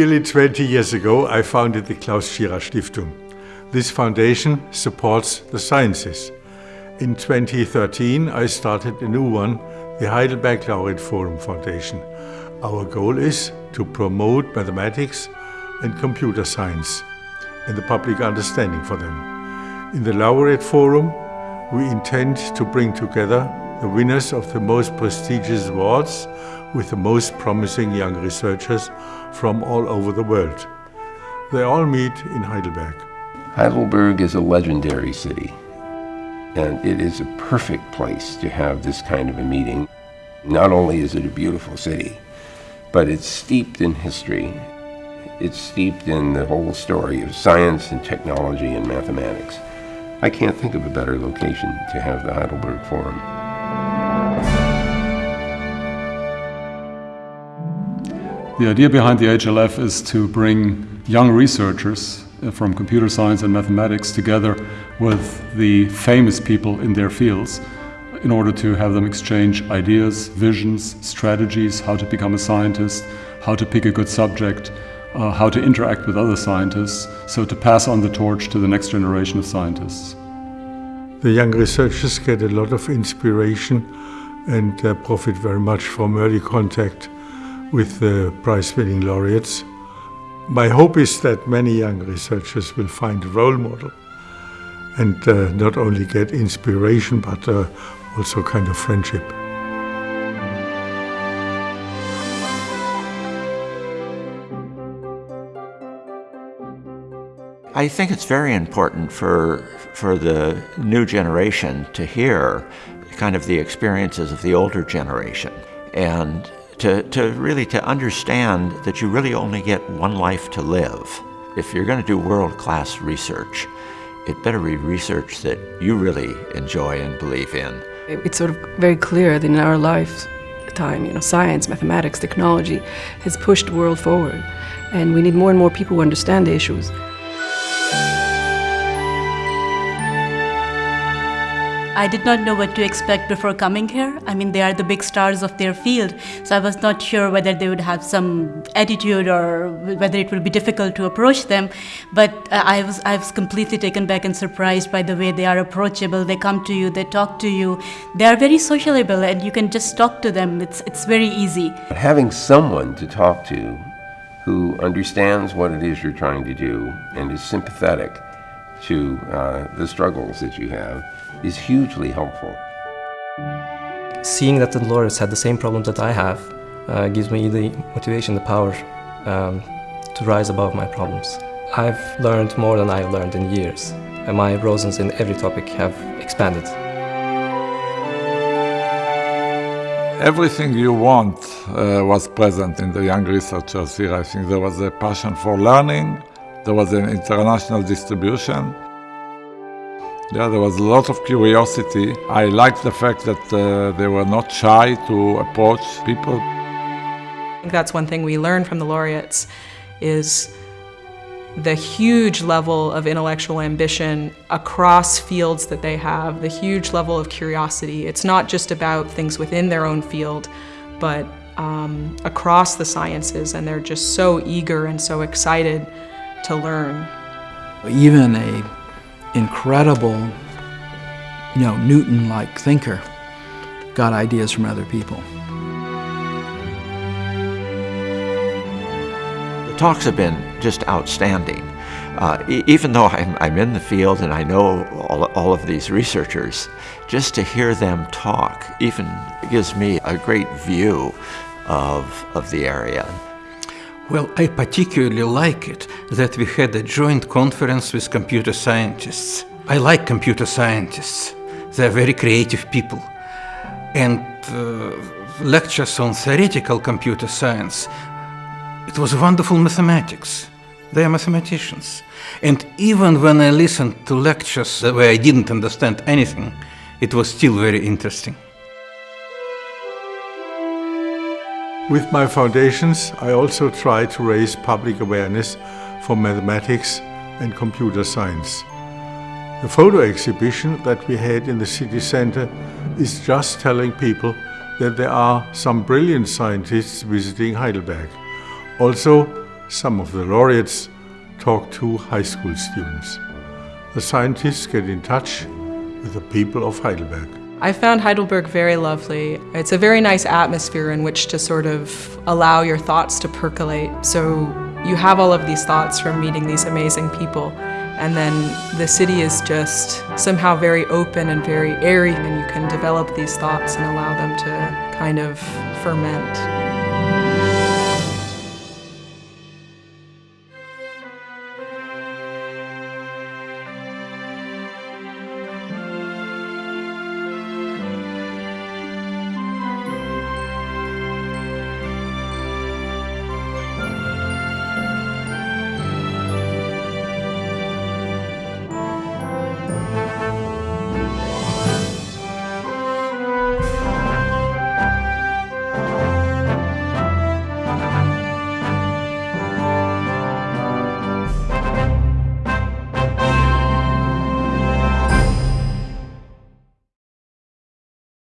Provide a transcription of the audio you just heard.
Nearly 20 years ago, I founded the Klaus Tschira Stiftung. This foundation supports the sciences. In 2013, I started a new one, the Heidelberg Laureate Forum Foundation. Our goal is to promote mathematics and computer science and the public understanding for them. In the Laureate Forum, we intend to bring together the winners of the most prestigious awards with the most promising young researchers from all over the world. They all meet in Heidelberg. Heidelberg is a legendary city, and it is a perfect place to have this kind of a meeting. Not only is it a beautiful city, but it's steeped in history. It's steeped in the whole story of science and technology and mathematics. I can't think of a better location to have the Heidelberg Forum. The idea behind the HLF is to bring young researchers uh, from computer science and mathematics together with the famous people in their fields in order to have them exchange ideas, visions, strategies, how to become a scientist, how to pick a good subject, uh, how to interact with other scientists, so to pass on the torch to the next generation of scientists. The young researchers get a lot of inspiration and uh, profit very much from early contact with the prize-winning laureates. My hope is that many young researchers will find a role model and uh, not only get inspiration but uh, also kind of friendship. I think it's very important for, for the new generation to hear kind of the experiences of the older generation. And to, to really to understand that you really only get one life to live. If you're going to do world-class research, it better be research that you really enjoy and believe in. It's sort of very clear that in our lifetime, you know, science, mathematics, technology has pushed the world forward. And we need more and more people who understand the issues. I did not know what to expect before coming here. I mean, they are the big stars of their field, so I was not sure whether they would have some attitude or whether it would be difficult to approach them. But uh, I was I was completely taken back and surprised by the way they are approachable. They come to you, they talk to you. They are very sociable, and you can just talk to them. It's it's very easy. Having someone to talk to who understands what it is you're trying to do and is sympathetic to uh, the struggles that you have is hugely helpful. Seeing that the laureates had the same problems that I have uh, gives me the motivation, the power um, to rise above my problems. I've learned more than I've learned in years, and my horizons in every topic have expanded. Everything you want uh, was present in the young researchers here. I think there was a passion for learning, there was an international distribution, yeah, there was a lot of curiosity. I liked the fact that uh, they were not shy to approach people. I think that's one thing we learned from the laureates is the huge level of intellectual ambition across fields that they have, the huge level of curiosity. It's not just about things within their own field, but um, across the sciences, and they're just so eager and so excited to learn. Even a incredible, you know, Newton-like thinker got ideas from other people. The talks have been just outstanding. Uh, even though I'm, I'm, in the field and I know all, all of these researchers, just to hear them talk even gives me a great view of, of the area. Well, I particularly like it that we had a joint conference with computer scientists. I like computer scientists. They're very creative people. And uh, lectures on theoretical computer science, it was wonderful mathematics. They are mathematicians. And even when I listened to lectures where I didn't understand anything, it was still very interesting. With my foundations, I also try to raise public awareness for mathematics and computer science. The photo exhibition that we had in the city center is just telling people that there are some brilliant scientists visiting Heidelberg. Also, some of the laureates talk to high school students. The scientists get in touch with the people of Heidelberg. I found Heidelberg very lovely. It's a very nice atmosphere in which to sort of allow your thoughts to percolate. So you have all of these thoughts from meeting these amazing people. And then the city is just somehow very open and very airy, and you can develop these thoughts and allow them to kind of ferment.